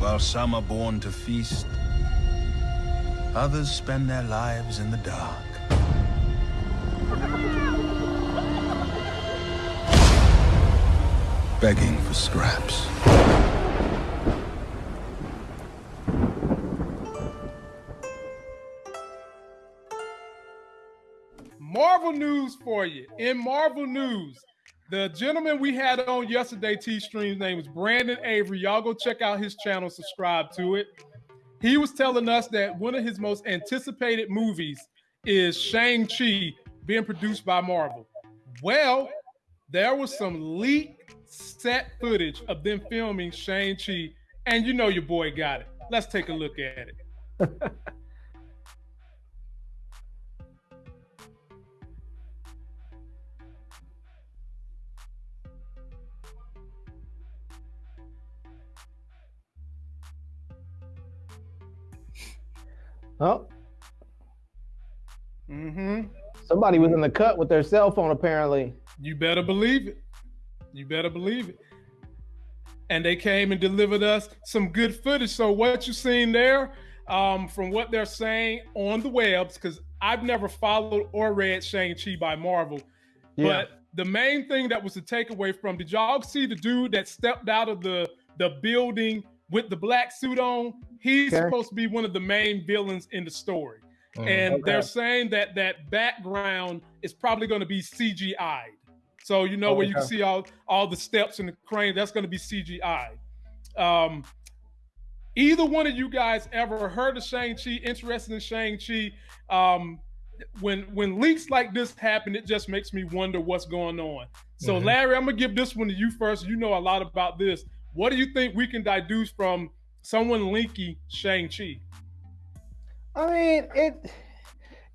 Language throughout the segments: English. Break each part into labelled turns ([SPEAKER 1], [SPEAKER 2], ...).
[SPEAKER 1] While some are born to feast, others spend their lives in the dark. Begging for scraps.
[SPEAKER 2] Marvel news for you. In Marvel news, the gentleman we had on yesterday, T Stream's name is Brandon Avery. Y'all go check out his channel, subscribe to it. He was telling us that one of his most anticipated movies is Shang-Chi being produced by Marvel. Well, there was some leaked set footage of them filming Shang-Chi, and you know your boy got it. Let's take a look at it.
[SPEAKER 3] Oh,
[SPEAKER 2] Mm-hmm.
[SPEAKER 3] somebody was in the cut with their cell phone apparently.
[SPEAKER 2] You better believe it. You better believe it. And they came and delivered us some good footage. So what you seen there, um, from what they're saying on the webs, because I've never followed or read Shang-Chi by Marvel.
[SPEAKER 3] Yeah.
[SPEAKER 2] But the main thing that was the takeaway from, did y'all see the dude that stepped out of the, the building with the black suit on? He's
[SPEAKER 3] Okay.
[SPEAKER 2] supposed to be one of the main villains in the story.
[SPEAKER 4] Mm.
[SPEAKER 2] and
[SPEAKER 3] Okay.
[SPEAKER 2] they're saying that that background is probably going to be CGI. So you know where you can see all all the steps and the crane. That's going to be CGI. Um, either one of you guys ever heard of Shang Chi? Interested in Shang Chi? Um, when when leaks like this happen, it just makes me wonder what's going on. So
[SPEAKER 4] Mhm.
[SPEAKER 2] Larry, I'm gonna give this one to you first. You know a lot about this. What do you think we can deduce from someone linking Shang Chi?
[SPEAKER 3] I mean, it.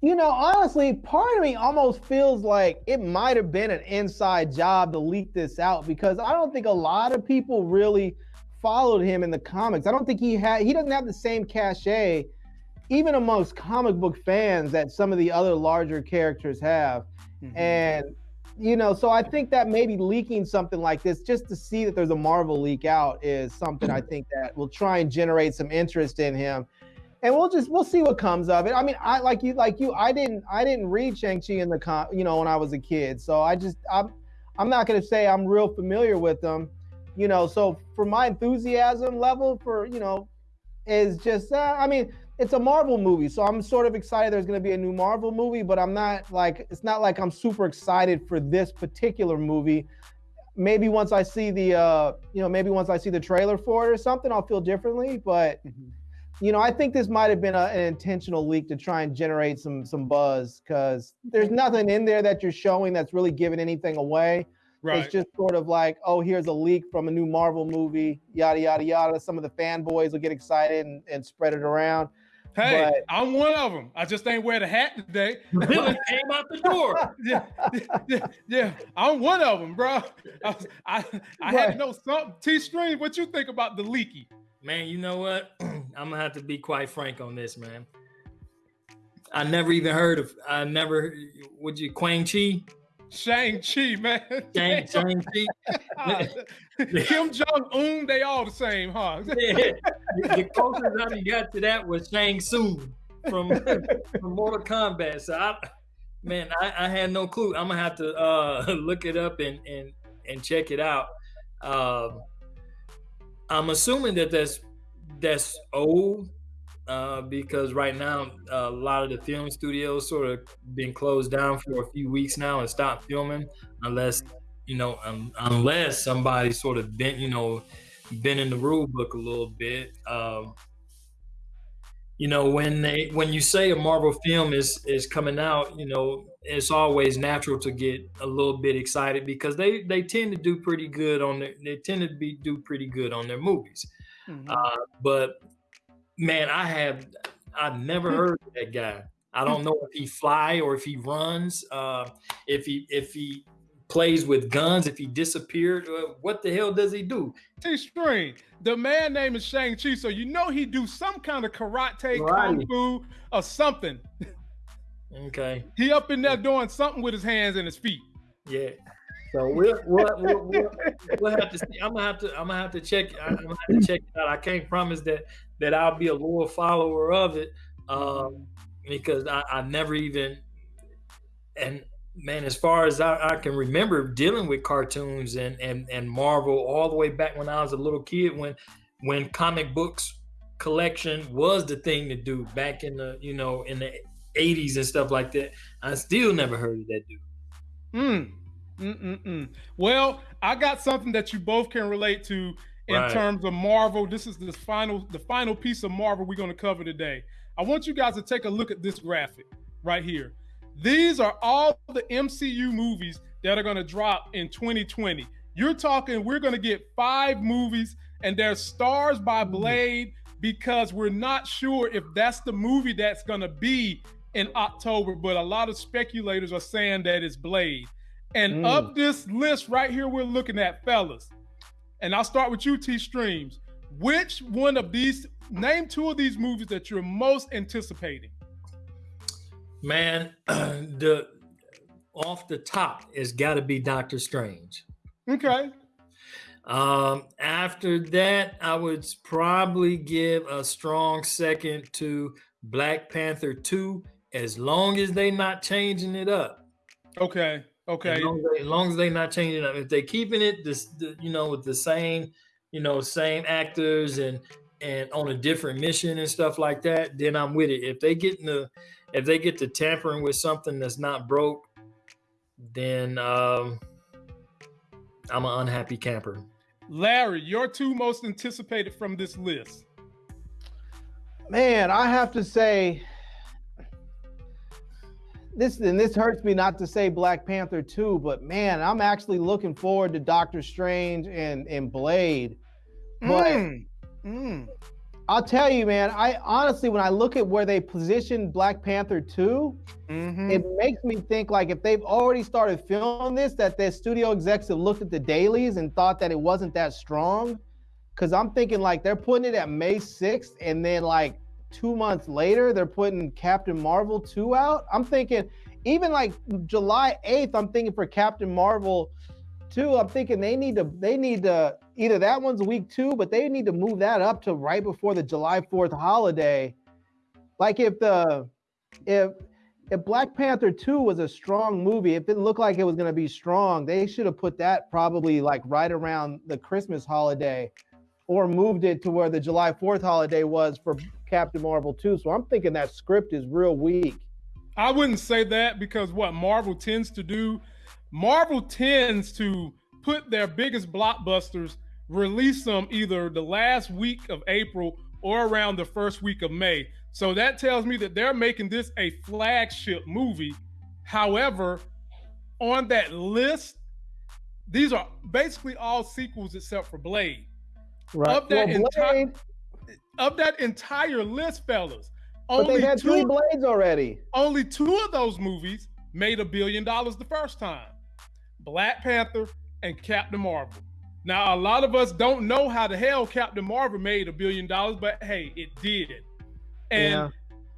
[SPEAKER 3] You know, honestly, part of me almost feels like it might have been an inside job to leak this out because I don't think a lot of people really followed him in the comics. I don't think he had. He doesn't have the same cachet, even amongst comic book fans, that some of the other larger characters have. Mm-hmm. And you know, so I think that maybe leaking something like this just to see that there's a Marvel leak out is something I think that will try and generate some interest in him. And we'll just we'll see what comes of it. I mean, I like you like you I didn't I didn't read Shang-Chi in the con, you know, when I was a kid. So I just I'm I'm not going to say I'm real familiar with them, you know, so for my enthusiasm level for, you know, is just uh, I mean, it's a Marvel movie, so I'm sort of excited there's going to be a new Marvel movie, but I'm not like it's not like I'm super excited for this particular movie. Maybe once I see the uh, you know, maybe once I see the trailer for it or something, I'll feel differently, but you know, I think this might have been a, an intentional leak to try and generate some some buzz because there's nothing in there that you're showing that's really giving anything away.
[SPEAKER 2] Right.
[SPEAKER 3] It's just sort of like, oh, here's a leak from a new Marvel movie, yada yada yada. Some of the fanboys will get excited and, and spread it around.
[SPEAKER 2] Hey,
[SPEAKER 3] But-
[SPEAKER 2] I'm one of them. I just ain't wear the hat today.
[SPEAKER 4] Villain came out the door.
[SPEAKER 2] yeah, yeah, yeah. I'm one of them, bro. I, I, I had to
[SPEAKER 3] Right.
[SPEAKER 2] know something. T Stream, what you think about the leaky?
[SPEAKER 4] Man, you know what? I'm gonna have to be quite frank on this, man. I never even heard of. I never. Would you Quang Chi?
[SPEAKER 2] Shang Chi, man.
[SPEAKER 4] Shang Shang Chi.
[SPEAKER 2] Ah, Kim Jong Un, they all the same, huh?
[SPEAKER 4] Yeah. The the closest I got to that was Shang Tsung from from Mortal Kombat. So I, man, I, I had no clue. I'm gonna have to uh, look it up and and and check it out. Um, I'm assuming that that's that's old uh, because right now a lot of the film studios sort of been closed down for a few weeks now and stopped filming unless you know um, unless somebody sort of been you know been in the rule book a little bit. Um, you know, when they when you say a Marvel film is is coming out, you know, it's always natural to get a little bit excited because they they tend to do pretty good on their they tend to be do pretty good on their movies.
[SPEAKER 2] Mhm.
[SPEAKER 4] Uh, but man, I have I've never heard of that guy. I don't know if he fly or if he runs, uh, if he if he plays with guns, if he disappeared. Uh, what the hell does he do?
[SPEAKER 2] T Stream, the man name is Shang Chi, so you know he do some kind of karate, kung fu, or something.
[SPEAKER 4] Okay,
[SPEAKER 2] He up in there doing something with his hands and his feet.
[SPEAKER 4] yeah. So we'll we'll, we'll, we'll, we'll have to see. I'm gonna have to I'm gonna have to check. I'm gonna have to check it out. I can't promise that that I'll be a loyal follower of it um, because I, I never even and man, as far as I, I, can remember dealing with cartoons and, and and Marvel all the way back when I was a little kid when when comic books collection was the thing to do back in the you know in the 80s and stuff like that. I still never heard of that dude.
[SPEAKER 2] Mm. Mm-mm-mm. Well, I got something that you both can relate to in right. terms of Marvel. This is the final the final piece of Marvel we're going to cover today. I want you guys to take a look at this graphic right here. These are all the MCU movies that are going to drop in 2020. You're talking we're going to get 5 movies and they're stars by mm. Blade because we're not sure if that's the movie that's going to be in October, but a lot of speculators are saying that it's Blade. And mm. of this list right here, we're looking at fellas. And I'll start with you, T Streams. Which one of these, name two of these movies that you're most anticipating?
[SPEAKER 4] Man, the off the top, it's got to be Doctor Strange.
[SPEAKER 2] Okay.
[SPEAKER 4] Um, after that, I would probably give a strong second to Black Panther 2, as long as they're not changing it up.
[SPEAKER 2] Okay. Okay.
[SPEAKER 4] As long as, they, as, long as they not changing up, if they're keeping it this, the, you know, with the same, you know, same actors and and on a different mission and stuff like that, then I'm with it. If they get in the, if they get to tampering with something that's not broke, then um, I'm an unhappy camper.
[SPEAKER 2] Larry, your two most anticipated from this list.
[SPEAKER 3] Man, I have to say, this and this hurts me not to say Black Panther 2, but man, I'm actually looking forward to Doctor Strange and and Blade. But mm. Mm. I'll tell you, man, I honestly when I look at where they positioned Black Panther 2, mm-hmm. it makes me think like if they've already started filming this, that their studio execs have looked at the dailies and thought that it wasn't that strong. Cause I'm thinking like they're putting it at May 6th and then like two months later, they're putting Captain Marvel 2 out. I'm thinking, even like July 8th, I'm thinking for Captain Marvel 2, I'm thinking they need to, they need to, either that one's week two, but they need to move that up to right before the July 4th holiday. Like if the, if, if Black Panther 2 was a strong movie, if it looked like it was going to be strong, they should have put that probably like right around the Christmas holiday or moved it to where the July 4th holiday was for Captain Marvel 2. So I'm thinking that script is real weak.
[SPEAKER 2] I wouldn't say that because what Marvel tends to do, Marvel tends to put their biggest blockbusters, release them either the last week of April or around the first week of May. So that tells me that they're making this a flagship movie. However, on that list, these are basically all sequels except for Blade.
[SPEAKER 3] Right.
[SPEAKER 2] Of that well, entire of that entire list, fellas,
[SPEAKER 3] but only they had two, three blades already.
[SPEAKER 2] Only two of those movies made a billion dollars the first time: Black Panther and Captain Marvel. Now, a lot of us don't know how the hell Captain Marvel made a billion dollars, but hey, it did. And yeah.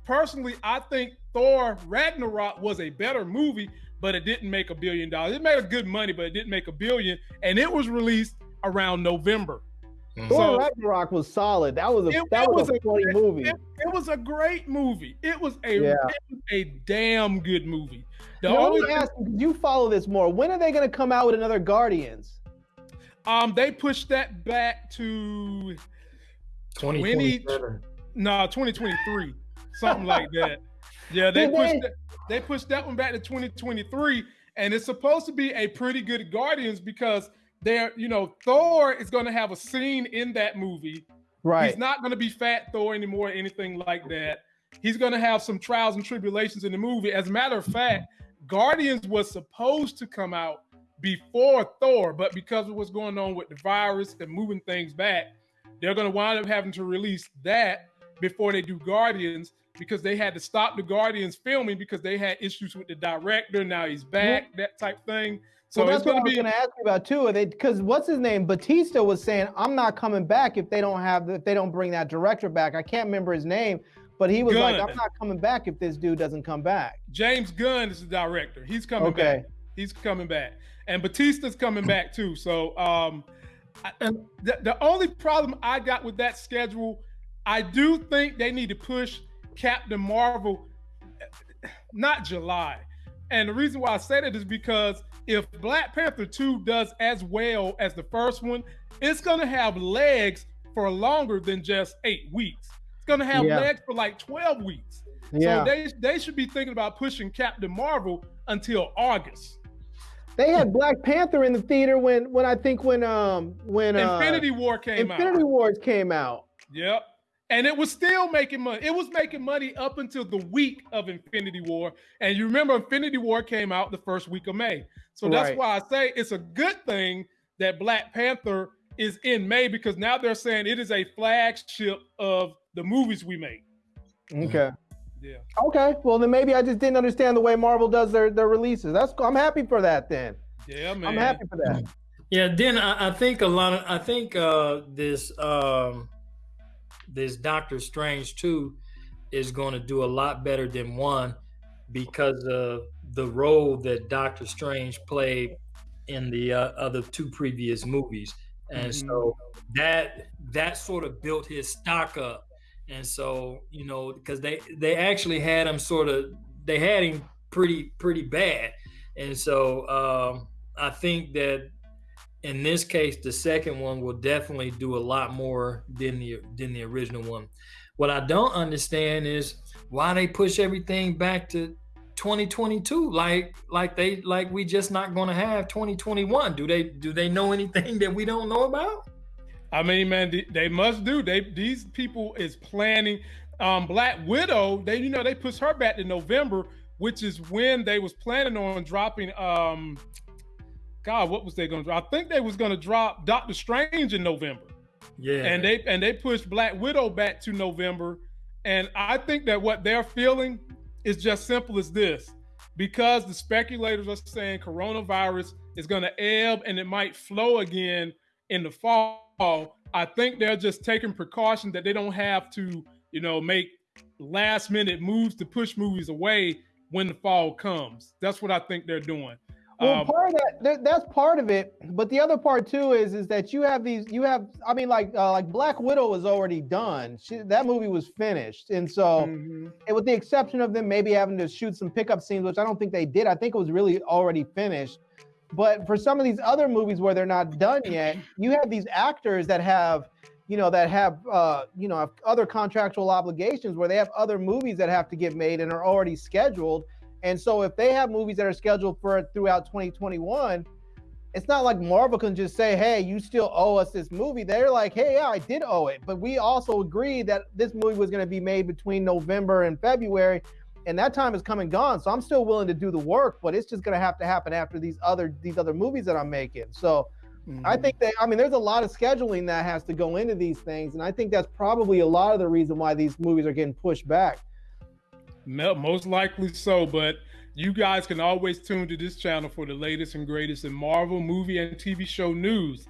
[SPEAKER 2] personally, I think Thor Ragnarok was a better movie, but it didn't make a billion dollars. It made a good money, but it didn't make a billion. And it was released around November.
[SPEAKER 3] Mm-hmm. Thor Ragnarok was solid. That was a it, that it was, was, a funny movie.
[SPEAKER 2] It, it, was a great movie. It was a yeah. was a damn good movie. The no,
[SPEAKER 3] only ask, you follow this more. When are they going to come out with another Guardians?
[SPEAKER 2] Um, they pushed that back to
[SPEAKER 4] 20,
[SPEAKER 2] no, 2023, something like that. Yeah, they pushed that, they pushed that one back to 2023, and it's supposed to be a pretty good Guardians because there, you know, Thor is going to have a scene in that movie.
[SPEAKER 3] Right.
[SPEAKER 2] He's not going to be Fat Thor anymore, or anything like that. He's going to have some trials and tribulations in the movie. As a matter of fact, Guardians was supposed to come out before Thor, but because of what's going on with the virus and moving things back, they're going to wind up having to release that before they do Guardians because they had to stop the Guardians filming because they had issues with the director. Now he's back, that type thing. So
[SPEAKER 3] well, that's what I was going to ask you about too. Because what's his name? Batista was saying, "I'm not coming back if they don't have if they don't bring that director back." I can't remember his name, but he was Gunn. like, "I'm not coming back if this dude doesn't come back."
[SPEAKER 2] James Gunn is the director. He's coming okay. back. He's coming back, and Batista's coming back too. So, um, I, the, the only problem I got with that schedule, I do think they need to push Captain Marvel, not July. And the reason why I say that is because if Black Panther 2 does as well as the first one, it's going to have legs for longer than just eight weeks. It's going to have
[SPEAKER 3] Yeah.
[SPEAKER 2] legs for like 12 weeks.
[SPEAKER 3] Yeah.
[SPEAKER 2] So they they should be thinking about pushing Captain Marvel until August.
[SPEAKER 3] They had Black Panther in the theater when when I think when um when uh,
[SPEAKER 2] Infinity War came
[SPEAKER 3] Infinity
[SPEAKER 2] out.
[SPEAKER 3] Infinity Wars came out.
[SPEAKER 2] Yep. And it was still making money. It was making money up until the week of Infinity War. And you remember Infinity War came out the first week of May. So that's
[SPEAKER 3] Right.
[SPEAKER 2] why I say it's a good thing that Black Panther is in May because now they're saying it is a flagship of the movies we make.
[SPEAKER 3] Okay.
[SPEAKER 2] Yeah.
[SPEAKER 3] Okay. Well, then maybe I just didn't understand the way Marvel does their their releases. That's I'm happy for that. Then
[SPEAKER 2] Yeah, man.
[SPEAKER 3] I'm happy for that.
[SPEAKER 4] Yeah, then I, I think a lot of I think uh this um this Doctor Strange 2 is going to do a lot better than one because of the role that Doctor Strange played in the uh, other two previous movies. And so that that sort of built his stock up. And so, you know, because they they actually had him sort of they had him pretty pretty bad. And so um I think that in this case, the second one will definitely do a lot more than the than the original one. What I don't understand is why they push everything back to 2022 like like they like we just not going to have 2021 do they do they know anything that we don't know about
[SPEAKER 2] I mean, man, they must do. They these people is planning. Um, Black Widow, they you know they pushed her back to November, which is when they was planning on dropping. Um, God, what was they going to drop? I think they was going to drop Doctor Strange in November,
[SPEAKER 4] yeah
[SPEAKER 2] and they and they pushed Black Widow back to November. And I think that what they're feeling is just simple as this, because the speculators are saying coronavirus is going to ebb and it might flow again in the fall. I think they're just taking precaution that they don't have to, you know, make last minute moves to push movies away when the fall comes. That's what I think they're doing.
[SPEAKER 3] Well,
[SPEAKER 2] Um,
[SPEAKER 3] part of that, that that's part of it, but the other part too is is that you have these, you have, I mean, like uh, like Black Widow was already done. She, that movie was finished, and so
[SPEAKER 2] mhm.
[SPEAKER 3] and with the exception of them maybe having to shoot some pickup scenes, which I don't think they did. I think it was really already finished. But for some of these other movies where they're not done yet, you have these actors that have, you know, that have, uh, you know, have other contractual obligations where they have other movies that have to get made and are already scheduled. And so if they have movies that are scheduled for throughout 2021, it's not like Marvel can just say, "Hey, you still owe us this movie." They're like, "Hey, yeah, I did owe it, but we also agreed that this movie was going to be made between November and February, and that time is come and gone. So I'm still willing to do the work, but it's just going to have to happen after these other these other movies that I'm making." So I mm-hmm. think that I mean, there's a lot of scheduling that has to go into these things, and I think that's probably a lot of the reason why these movies are getting pushed back.
[SPEAKER 2] Mo- Most likely so, but you guys can always tune to this channel for the latest and greatest in Marvel movie and TV show news.